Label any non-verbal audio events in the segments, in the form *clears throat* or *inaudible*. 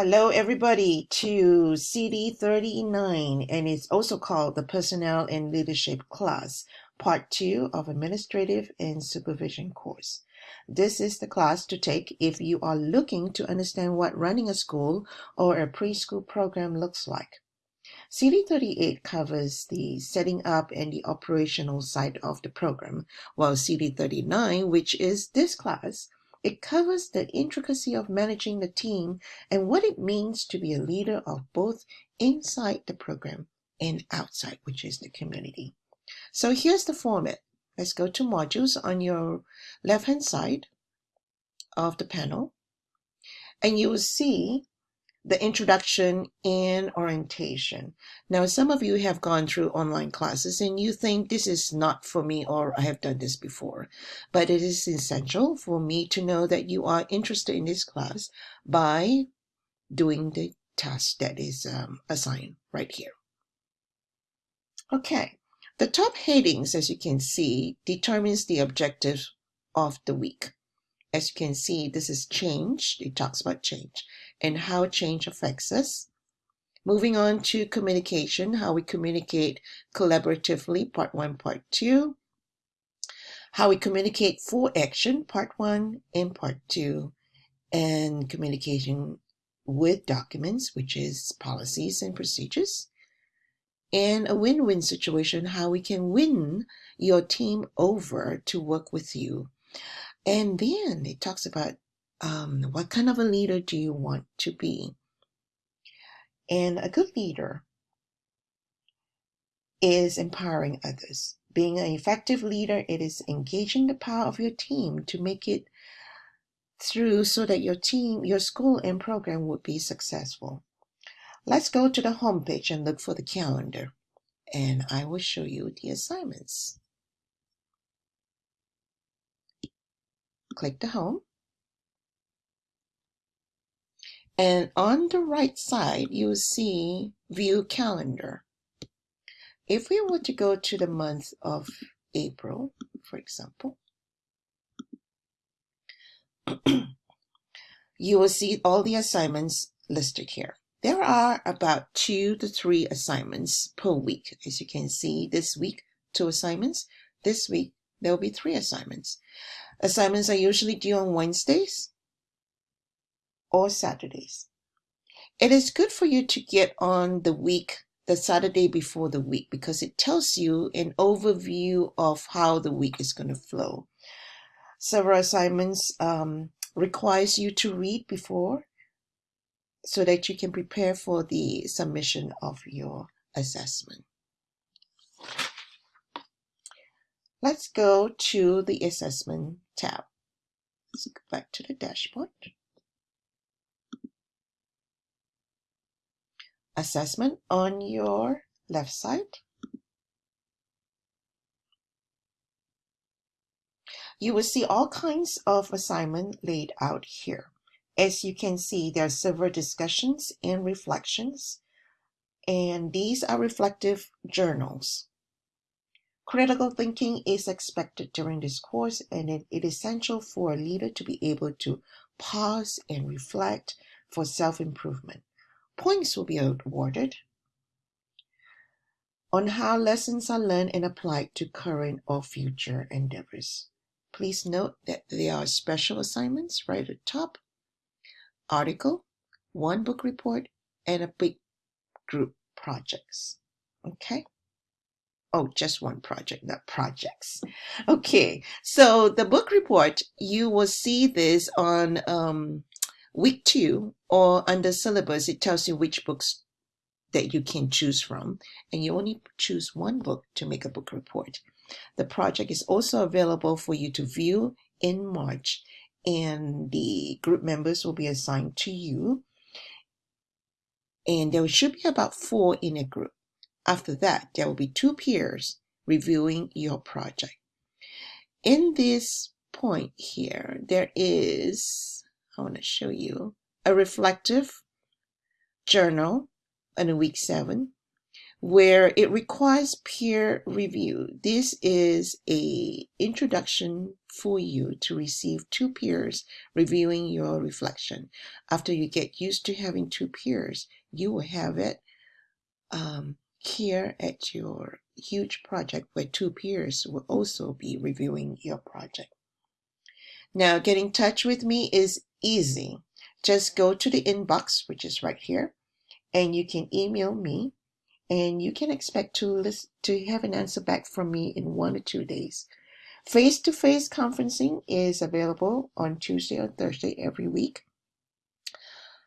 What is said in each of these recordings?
Hello, everybody, to CD 39, and it's also called the Personnel and Leadership class, Part 2 of Administrative and Supervision course. This is the class to take if you are looking to understand what running a school or a preschool program looks like. CD 38 covers the setting up and the operational side of the program, while CD 39, which is this class, it covers the intricacy of managing the team and what it means to be a leader of both inside the program and outside, which is the community. So here's the format. Let's go to modules on your left hand side of the panel. And you will see the introduction and orientation. Now, some of you have gone through online classes and you think this is not for me or I have done this before, but it is essential for me to know that you are interested in this class by doing the task that is um, assigned right here. Okay, the top headings, as you can see, determines the objective of the week. As you can see, this is change. It talks about change and how change affects us. Moving on to communication, how we communicate collaboratively, part one, part two. How we communicate for action, part one and part two. And communication with documents, which is policies and procedures. And a win win situation, how we can win your team over to work with you. And then it talks about um, what kind of a leader do you want to be? And a good leader is empowering others. Being an effective leader, it is engaging the power of your team to make it through so that your team, your school and program would be successful. Let's go to the home page and look for the calendar and I will show you the assignments. Click the home And on the right side, you'll see view calendar. If we were to go to the month of April, for example, *clears throat* you will see all the assignments listed here. There are about two to three assignments per week. As you can see, this week, two assignments. This week, there will be three assignments. Assignments are usually due on Wednesdays or Saturdays. It is good for you to get on the week, the Saturday before the week, because it tells you an overview of how the week is going to flow. Several assignments um, requires you to read before so that you can prepare for the submission of your assessment. Let's go to the assessment tab. Let's go back to the dashboard. Assessment on your left side. You will see all kinds of assignment laid out here. As you can see, there are several discussions and reflections, and these are reflective journals. Critical thinking is expected during this course, and it, is essential for a leader to be able to pause and reflect for self-improvement. Points will be awarded on how lessons are learned and applied to current or future endeavors. Please note that there are special assignments right at the top, article, one book report, and a big group projects. Okay? Oh, just one project, not projects. Okay, so the book report, you will see this on um, week two or under syllabus, it tells you which books that you can choose from, and you only choose one book to make a book report. The project is also available for you to view in March, and the group members will be assigned to you. And there should be about four in a group. After that, there will be two peers reviewing your project. In this point here, there is I want to show you a reflective journal in week seven where it requires peer review. This is a introduction for you to receive two peers reviewing your reflection. After you get used to having two peers, you will have it um, here at your huge project where two peers will also be reviewing your project. Now, get in touch with me is easy. Just go to the inbox, which is right here, and you can email me and you can expect to to have an answer back from me in one or two days. Face-to-face conferencing is available on Tuesday or Thursday every week.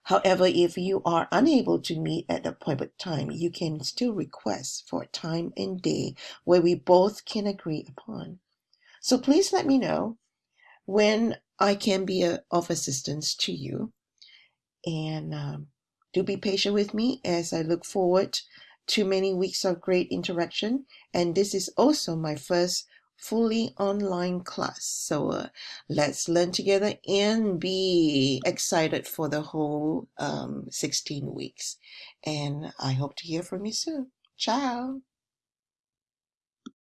However, if you are unable to meet at the appointed time, you can still request for a time and day where we both can agree upon. So please let me know when I can be a, of assistance to you. And um, do be patient with me as I look forward to many weeks of great interaction. And this is also my first fully online class. So uh, let's learn together and be excited for the whole um, 16 weeks. And I hope to hear from you soon. Ciao.